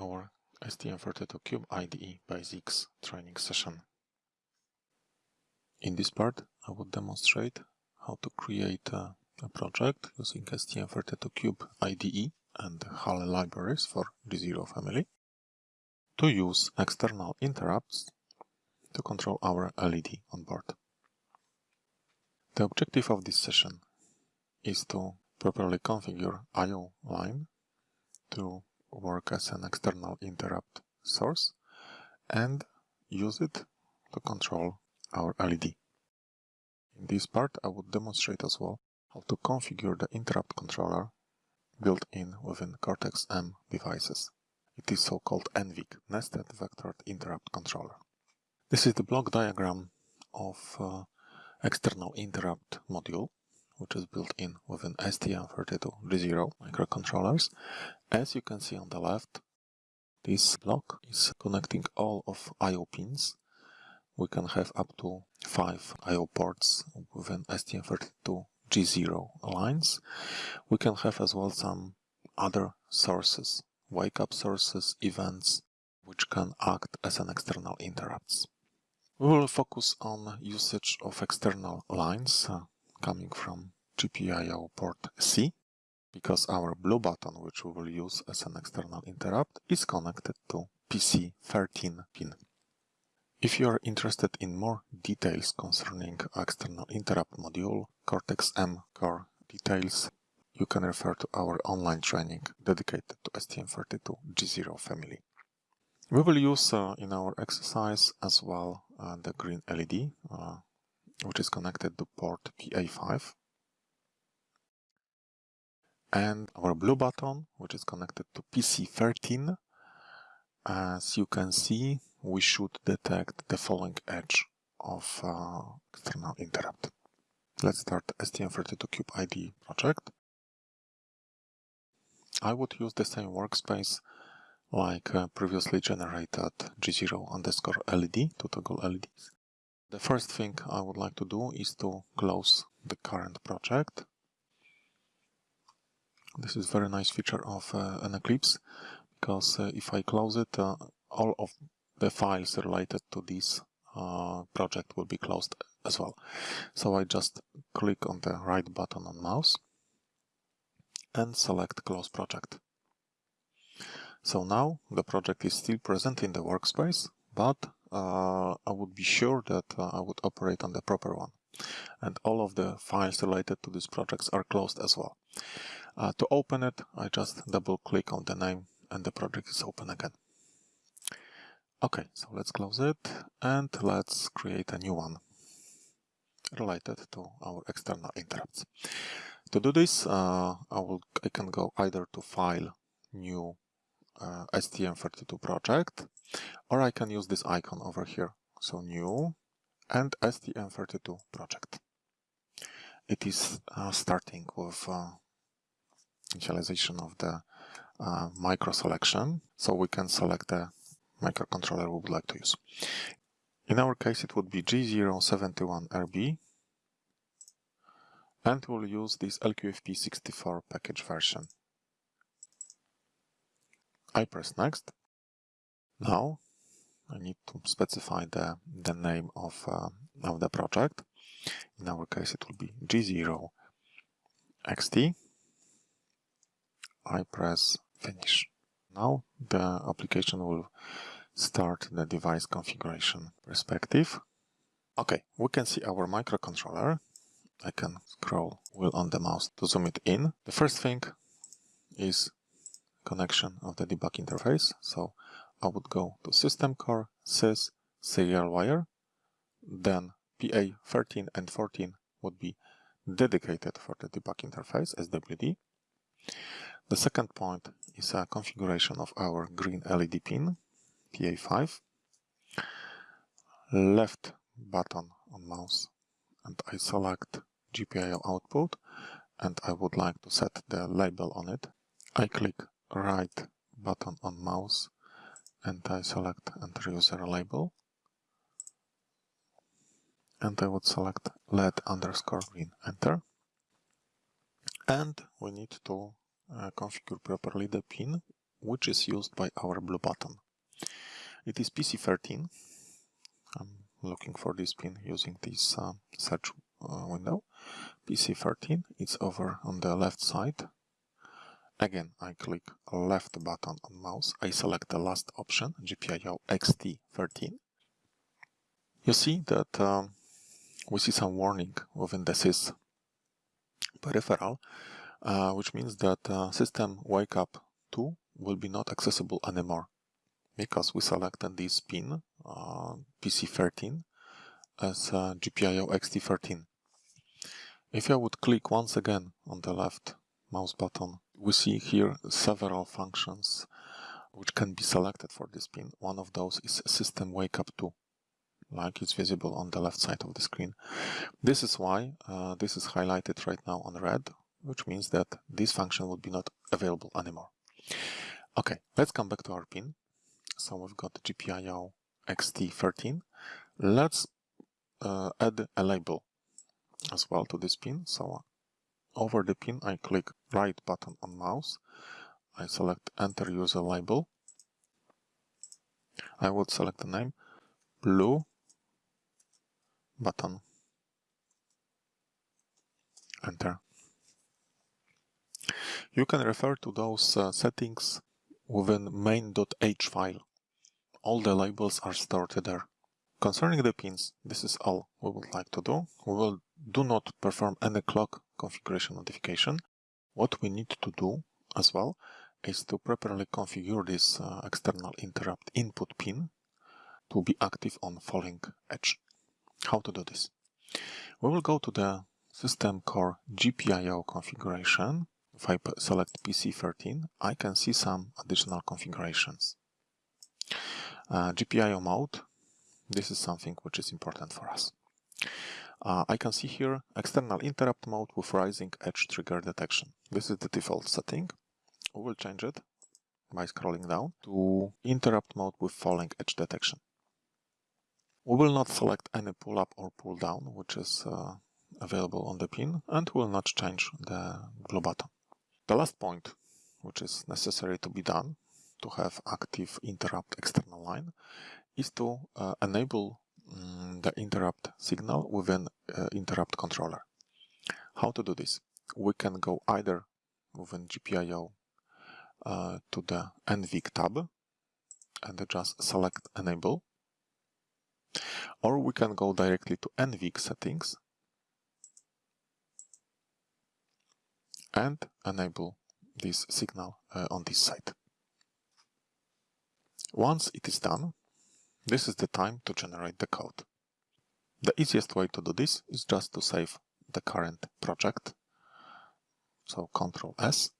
our STM32Cube IDE Basics training session. In this part, I will demonstrate how to create a, a project using STM32Cube IDE and HAL libraries for G0 family to use external interrupts to control our LED on board. The objective of this session is to properly configure I.O. line to work as an external interrupt source and use it to control our LED. In this part I would demonstrate as well how to configure the interrupt controller built in within Cortex-M devices. It is so-called NVIC, Nested Vectored Interrupt Controller. This is the block diagram of uh, external interrupt module which is built in within STM32G0 microcontrollers. As you can see on the left, this block is connecting all of I.O. pins. We can have up to 5 I.O. ports within STM32G0 lines. We can have as well some other sources, wake-up sources, events, which can act as an external interrupts. We will focus on usage of external lines coming from GPIO port C because our blue button, which we will use as an external interrupt, is connected to PC13 pin. If you are interested in more details concerning external interrupt module, Cortex-M core details, you can refer to our online training dedicated to STM32G0 family. We will use uh, in our exercise as well uh, the green LED, uh, which is connected to port PA5 and our blue button, which is connected to PC13. As you can see, we should detect the falling edge of uh, external interrupt. Let's start STM32Cube IDE project. I would use the same workspace like uh, previously generated G0 underscore LED to toggle LEDs. The first thing I would like to do is to close the current project this is very nice feature of uh, an Eclipse because uh, if I close it, uh, all of the files related to this uh, project will be closed as well. So I just click on the right button on mouse and select close project. So now the project is still present in the workspace, but I would be sure that uh, I would operate on the proper one. And all of the files related to these projects are closed as well. Uh, to open it, I just double click on the name and the project is open again. Okay, so let's close it and let's create a new one related to our external interrupts. To do this, uh, I will I can go either to File, New uh, STM32 project, or I can use this icon over here. So New and STM32 project. It is uh, starting with uh, initialization of the uh, micro selection. So we can select the microcontroller we would like to use. In our case, it would be G071RB. And we'll use this LQFP64 package version. I press next. Now I need to specify the, the name of, uh, of the project. In our case, it will be G0XT. I press finish. Now the application will start the device configuration perspective. Okay, we can see our microcontroller. I can scroll wheel on the mouse to zoom it in. The first thing is connection of the debug interface. So I would go to system core, sys, serial wire, then PA13 and 14 would be dedicated for the debug interface, SWD. The second point is a configuration of our green LED pin, PA5. Left button on mouse and I select GPIO output and I would like to set the label on it. I click right button on mouse and I select enter user label and I would select LED underscore green enter and we need to uh, configure properly the pin which is used by our blue button. It is PC13. I'm looking for this pin using this uh, search uh, window. PC13, it's over on the left side. Again, I click left button on mouse. I select the last option, GPIO EXTI13. You see that um, we see some warning within the sys peripheral, uh, which means that uh, system wake up 2 will be not accessible anymore because we selected this pin, uh, PC13, as uh, GPIO EXTI13. If I would click once again on the left mouse button, we see here several functions which can be selected for this pin. One of those is System Wake Up 2, like it's visible on the left side of the screen. This is why uh, this is highlighted right now on red, which means that this function would be not available anymore. Okay, let's come back to our pin. So we've got GPIO EXTI13. Let's uh, add a label as well to this pin. So over the pin, I click right button on mouse. I select enter user label. I would select the name blue button. Enter. You can refer to those uh, settings within main.h file. All the labels are stored there. Concerning the pins, this is all we would like to do. We will do not perform any clock configuration modification. What we need to do as well is to properly configure this uh, external interrupt input pin to be active on falling edge. How to do this? We will go to the system core GPIO configuration if I select PC13, I can see some additional configurations. Uh, GPIO mode, this is something which is important for us. Uh, I can see here external interrupt mode with rising edge trigger detection. This is the default setting. We will change it by scrolling down to interrupt mode with falling edge detection. We will not select any pull up or pull down, which is uh, available on the pin, and we will not change the blue button. The last point, which is necessary to be done to have active interrupt external line, is to uh, enable um, the interrupt signal within uh, interrupt controller. How to do this? We can go either within GPIO uh, to the NVIC tab and just select enable or we can go directly to NVIC settings and enable this signal uh, on this side. Once it is done, this is the time to generate the code. The easiest way to do this is just to save the current project. So Ctrl S.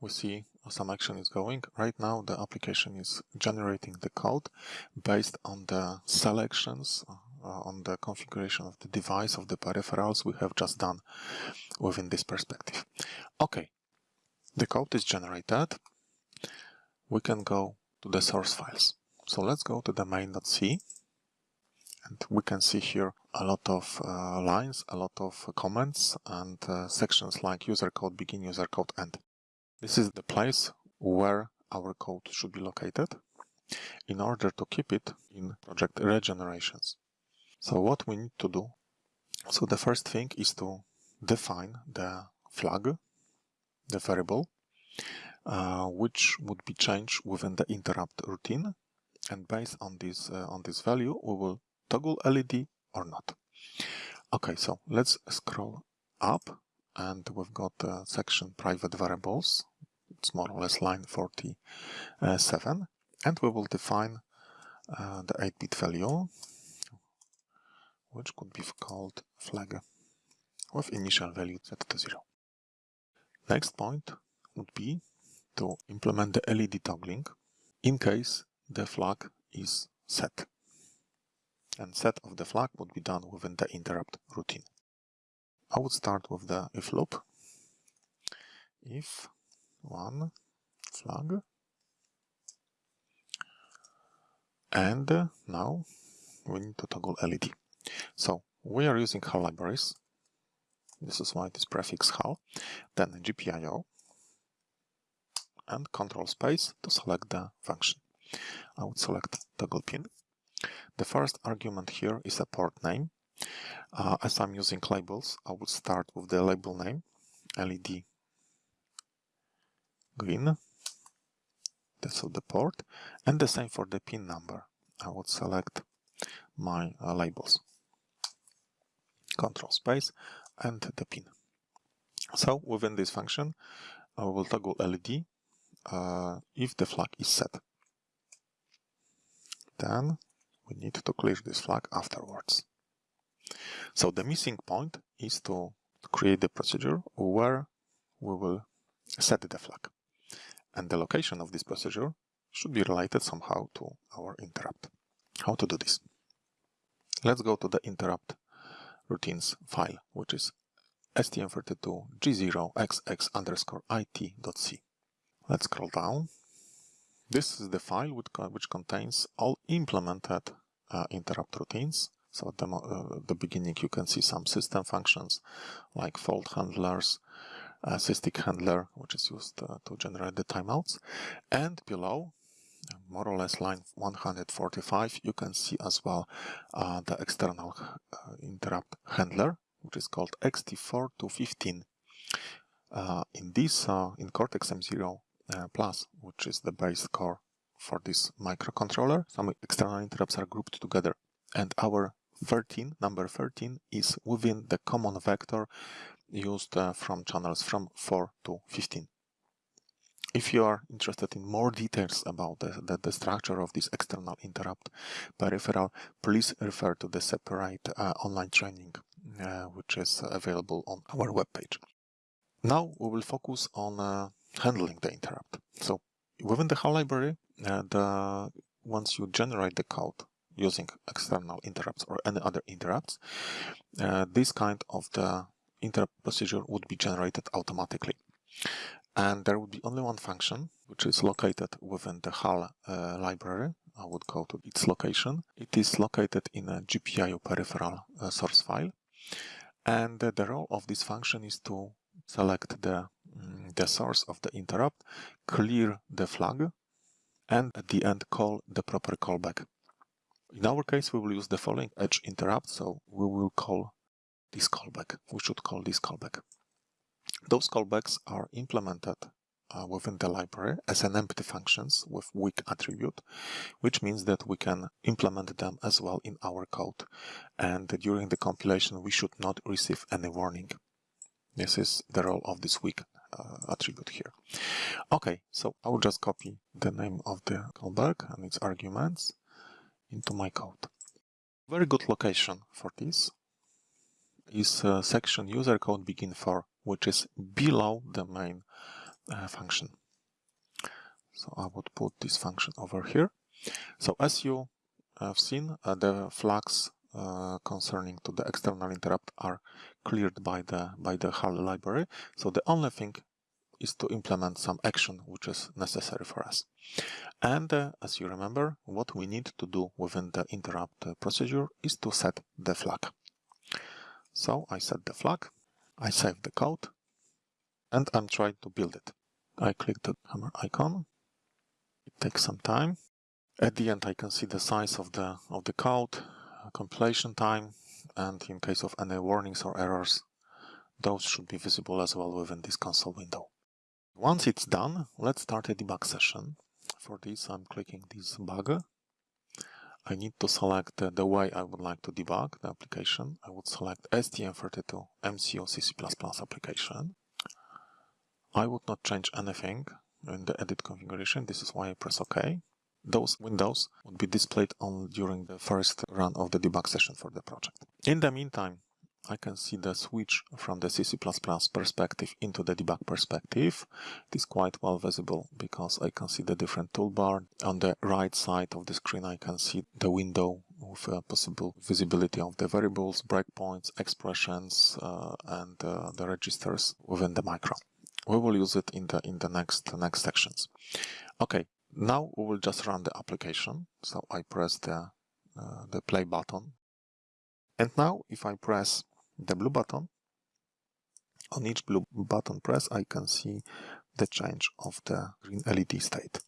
We see some action is going. Right now the application is generating the code based on the selections uh, on the configuration of the device, of the peripherals we have just done within this perspective. Okay, the code is generated. We can go to the source files. So let's go to the main.c and we can see here a lot of uh, lines, a lot of comments and uh, sections like user code begin, user code end. This is the place where our code should be located in order to keep it in project regenerations. So what we need to do, so the first thing is to define the flag, the variable, uh, which would be changed within the interrupt routine. And based on this, uh, on this value, we will toggle LED or not. Okay, so let's scroll up and we've got the section private variables. It's more or less line 47. And we will define uh, the 8-bit value which could be called flag with initial value set to 0. Next point would be to implement the LED toggling in case the flag is set. And set of the flag would be done within the interrupt routine. I would start with the if loop. If one flag and now we need to toggle LED. So we are using HAL libraries This is why this prefix HAL. Then GPIO and control space to select the function. I would select toggle pin. The first argument here is a port name. Uh, as I'm using labels, I will start with the label name, LED green. That's the port. And the same for the pin number. I would select my uh, labels. Control space and the pin. So within this function, I will toggle LED uh, if the flag is set. Then we need to clear this flag afterwards. So the missing point is to create the procedure where we will set the flag. And the location of this procedure should be related somehow to our interrupt. How to do this? Let's go to the interrupt routines file, which is stm32g0xx underscore it.c. Let's scroll down. This is the file which, which contains all implemented uh, interrupt routines. So at the, uh, the beginning you can see some system functions like fault handlers, uh, SysTick handler, which is used uh, to generate the timeouts. And below, more or less line 145, you can see as well uh, the external uh, interrupt handler, which is called EXTI4 Uh, in this, in Cortex M0 uh, Plus, which is the base core for this microcontroller, some external interrupts are grouped together. And our 13, number 13, is within the common vector used uh, from channels from 4 to 15. If you are interested in more details about the, the, the structure of this external interrupt peripheral, please refer to the separate uh, online training uh, which is available on our webpage. Now we will focus on uh, handling the interrupt. So within the HAL library, uh, the, once you generate the code using external interrupts or any other interrupts, uh, this kind of the interrupt procedure would be generated automatically. And there would be only one function, which is located within the HAL uh, library. I would go to its location. It is located in a GPIO peripheral uh, source file. And uh, the role of this function is to select the, the source of the interrupt, clear the flag, and at the end call the proper callback. In our case, we will use the falling edge interrupt, so we will call this callback. We should call this callback. Those callbacks are implemented uh, within the library as an empty functions with weak attribute, which means that we can implement them as well in our code. And during the compilation, we should not receive any warning. This is the role of this weak uh, attribute here. Okay, so I will just copy the name of the callback and its arguments into my code. Very good location for this is uh, section user code begin for, which is below the main uh, function. So I would put this function over here. So as you have seen, uh, the flags uh, concerning to the external interrupt are cleared by the by the HAL library. So the only thing is to implement some action which is necessary for us. And uh, as you remember, what we need to do within the interrupt uh, procedure is to set the flag. So I set the flag, I save the code, and I'm trying to build it. I click the hammer icon. It takes some time. At the end, I can see the size of the of the code, compilation time, and in case of any warnings or errors, those should be visible as well within this console window. Once it's done, let's start a debug session. For this, I'm clicking this bug I need to select uh, the way I would like to debug the application. I would select STM32 MCU CC++ application. I would not change anything in the edit configuration. This is why I press OK. Those windows would be displayed only during the first run of the debug session for the project. In the meantime, I can see the switch from the CC++ perspective into the debug perspective. It is quite well visible because I can see the different toolbar. On the right side of the screen I can see the window with possible visibility of the variables, breakpoints, expressions uh, and uh, the registers within the micro. We will use it in the in the next next sections. Okay, now we will just run the application. So I press the uh, the play button and now if I press the blue button, on each blue button press I can see the change of the green LED state.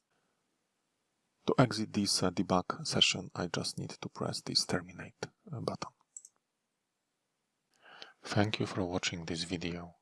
To exit this uh, debug session I just need to press this terminate uh, button. Thank you for watching this video.